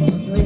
ช่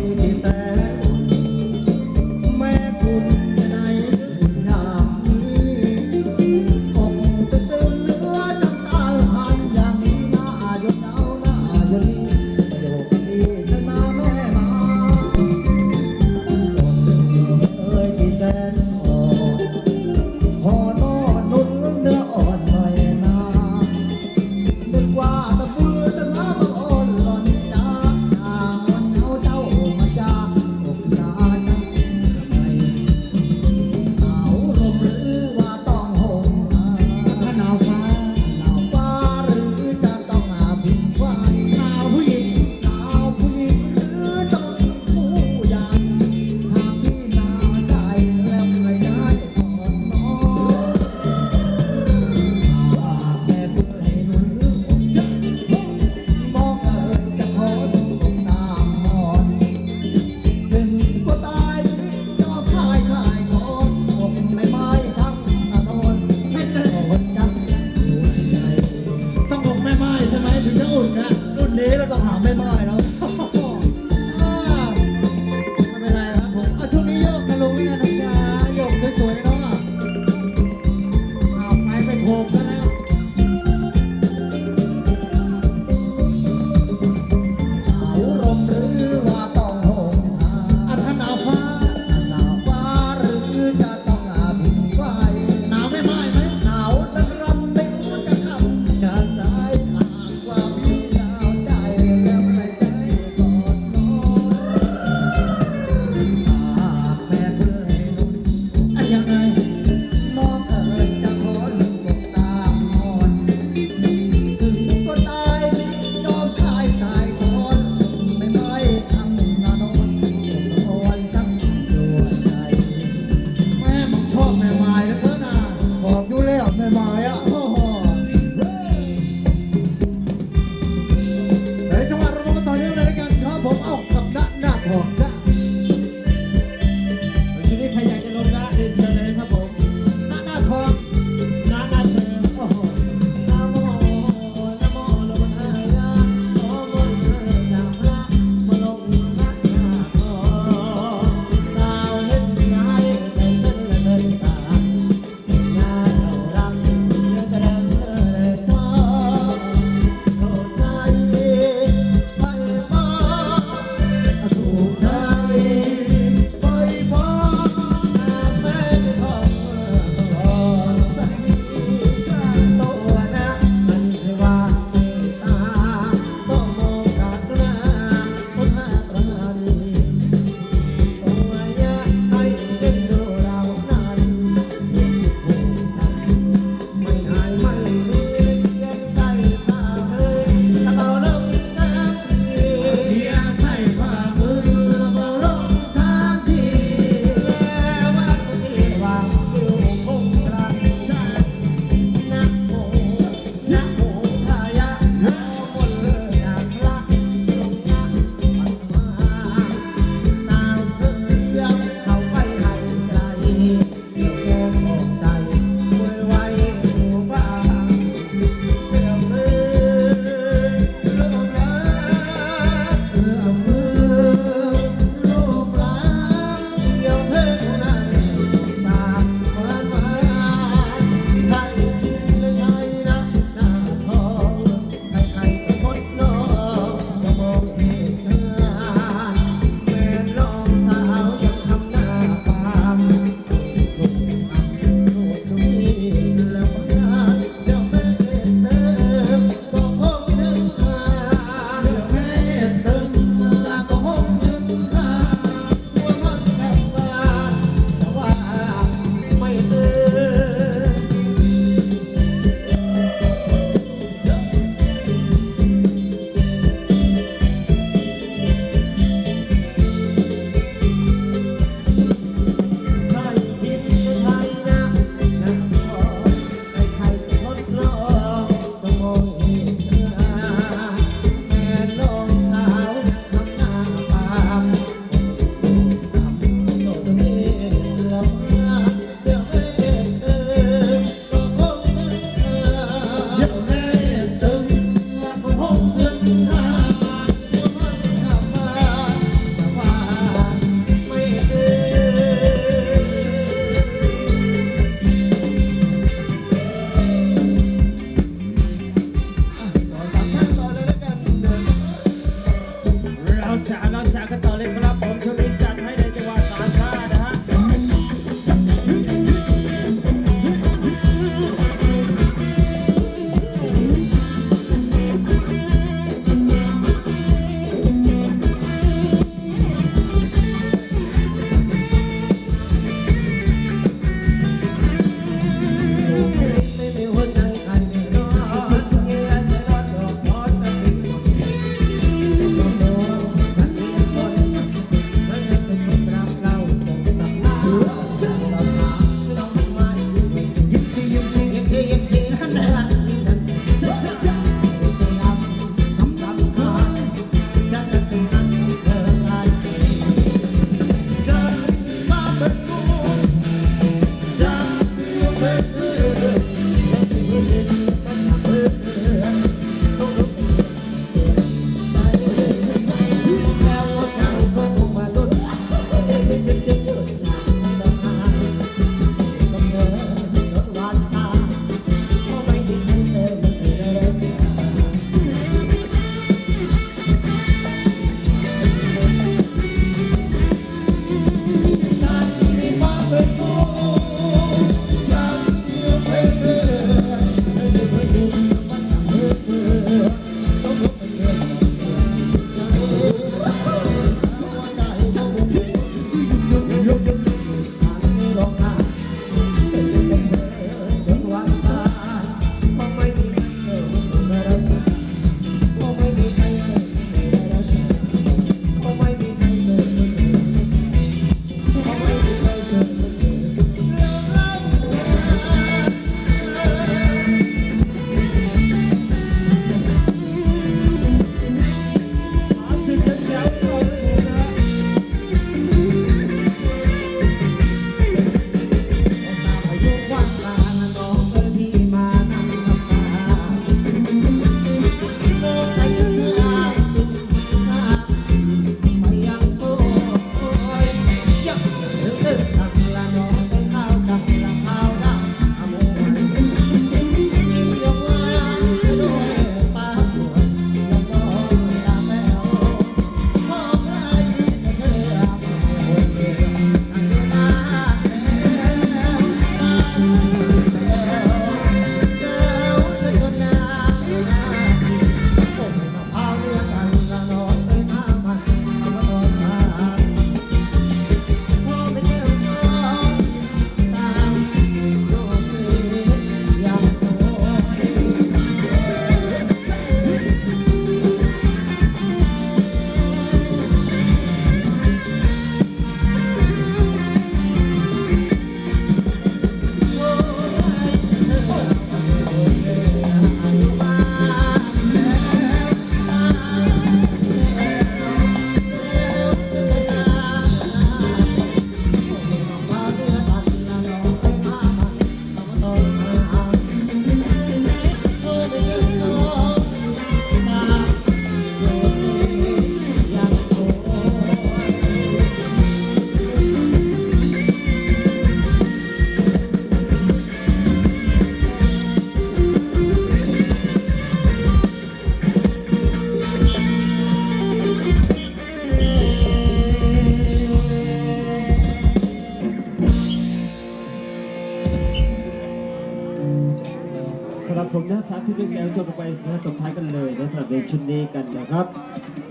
าธิตเรื่องแกงจบไปนะตบท้ายกันเลยนะสำหรับในชุดนี้กันนะครับ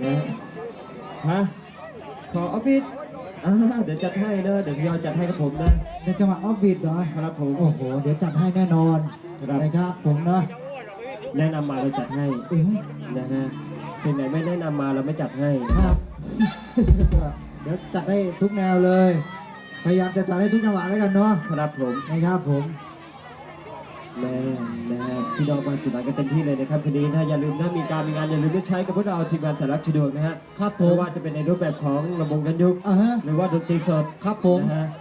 นะฮะขอออฟฟิศอ่าเดี๋ยวจัดให้นะเดี๋ยวพี่ยอจัดให้กับผมนะในจังหวะออฟบิดเหรอครับผมโอ้โห เดี๋ยวจัดให้แน่นอนครับ นะครับผมนะแนะนำมาเราจัดให้เออนะฮะถึงไหนไม่แนะนำมาเราไม่จัดให้ครับ เดี๋ยวจัดให้ทุกแนวเลย พยายามจะจัดให้ทุกจังหวะแล้วกันเนาะครับผม นะครับผม แม่นะฮะพี่น้องมาสุดานกันเต็มที่เลยนะครับคืนนี้นะอย่าลืมนะมีการมีงานอย่าลืมได้ใช้กับพวกเราทีมงานสารักชุดวงนะฮะครับผไม่มว่าจะเป็นในรูปแบบของระบบกันยุก อ่าฮะหรือว่าดนตรีสดครับผม นะฮะ